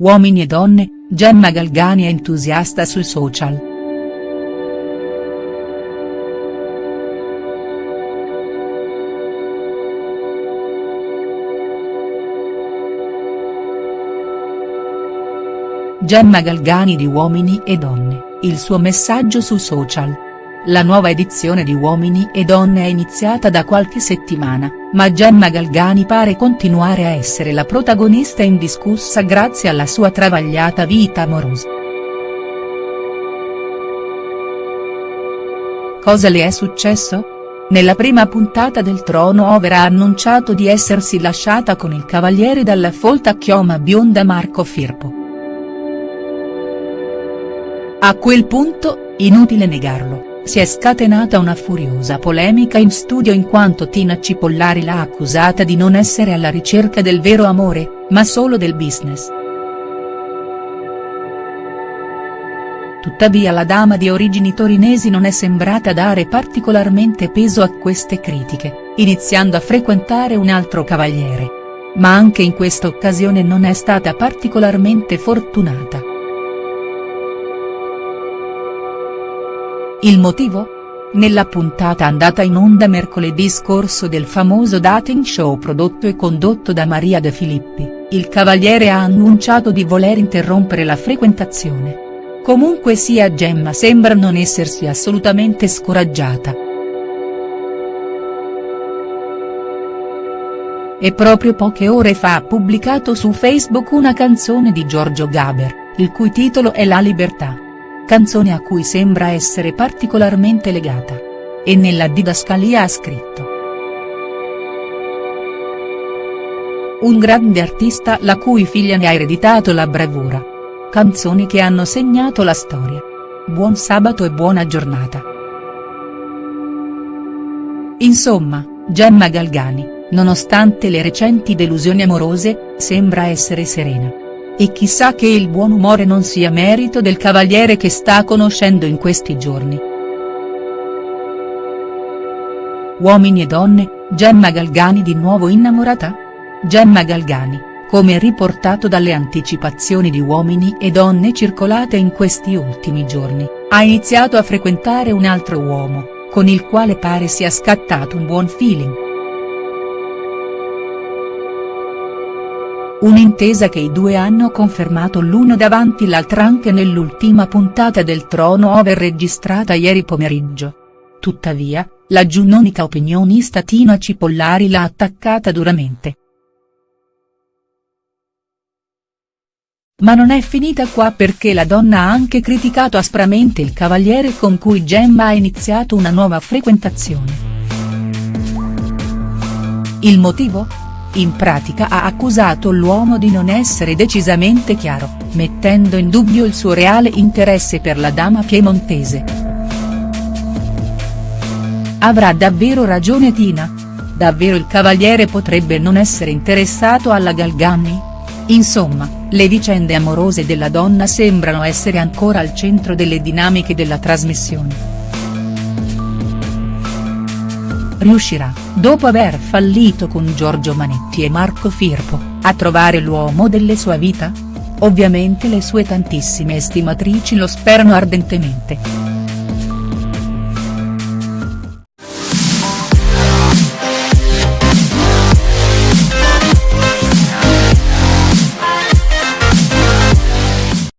Uomini e donne, Gemma Galgani è entusiasta sui social. Gemma Galgani di Uomini e Donne, il suo messaggio su social. La nuova edizione di Uomini e Donne è iniziata da qualche settimana, ma Gemma Galgani pare continuare a essere la protagonista indiscussa grazie alla sua travagliata vita amorosa. Cosa le è successo? Nella prima puntata del Trono Over ha annunciato di essersi lasciata con il cavaliere dalla folta chioma bionda Marco Firpo. A quel punto, inutile negarlo, si è scatenata una furiosa polemica in studio in quanto Tina Cipollari l'ha accusata di non essere alla ricerca del vero amore, ma solo del business. Tuttavia la dama di origini torinesi non è sembrata dare particolarmente peso a queste critiche, iniziando a frequentare un altro cavaliere. Ma anche in questa occasione non è stata particolarmente fortunata. Il motivo? Nella puntata andata in onda mercoledì scorso del famoso dating show prodotto e condotto da Maria De Filippi, il cavaliere ha annunciato di voler interrompere la frequentazione. Comunque sia Gemma sembra non essersi assolutamente scoraggiata. E proprio poche ore fa ha pubblicato su Facebook una canzone di Giorgio Gaber, il cui titolo è La Libertà canzone a cui sembra essere particolarmente legata. E nella didascalia ha scritto. Un grande artista la cui figlia ne ha ereditato la bravura. Canzoni che hanno segnato la storia. Buon sabato e buona giornata. Insomma, Gemma Galgani, nonostante le recenti delusioni amorose, sembra essere serena. E chissà che il buon umore non sia merito del cavaliere che sta conoscendo in questi giorni. Uomini e donne, Gemma Galgani di nuovo innamorata? Gemma Galgani, come riportato dalle anticipazioni di Uomini e Donne circolate in questi ultimi giorni, ha iniziato a frequentare un altro uomo, con il quale pare sia scattato un buon feeling. Un'intesa che i due hanno confermato l'uno davanti l'altra anche nell'ultima puntata del Trono Over registrata ieri pomeriggio. Tuttavia, la giunnonica opinionista Tina Cipollari l'ha attaccata duramente. Ma non è finita qua perché la donna ha anche criticato aspramente il cavaliere con cui Gemma ha iniziato una nuova frequentazione. Il motivo? In pratica ha accusato l'uomo di non essere decisamente chiaro, mettendo in dubbio il suo reale interesse per la dama piemontese. Avrà davvero ragione Tina? Davvero il cavaliere potrebbe non essere interessato alla Galgani? Insomma, le vicende amorose della donna sembrano essere ancora al centro delle dinamiche della trasmissione. Riuscirà, dopo aver fallito con Giorgio Manetti e Marco Firpo, a trovare l'uomo delle sue vita? Ovviamente le sue tantissime estimatrici lo sperano ardentemente.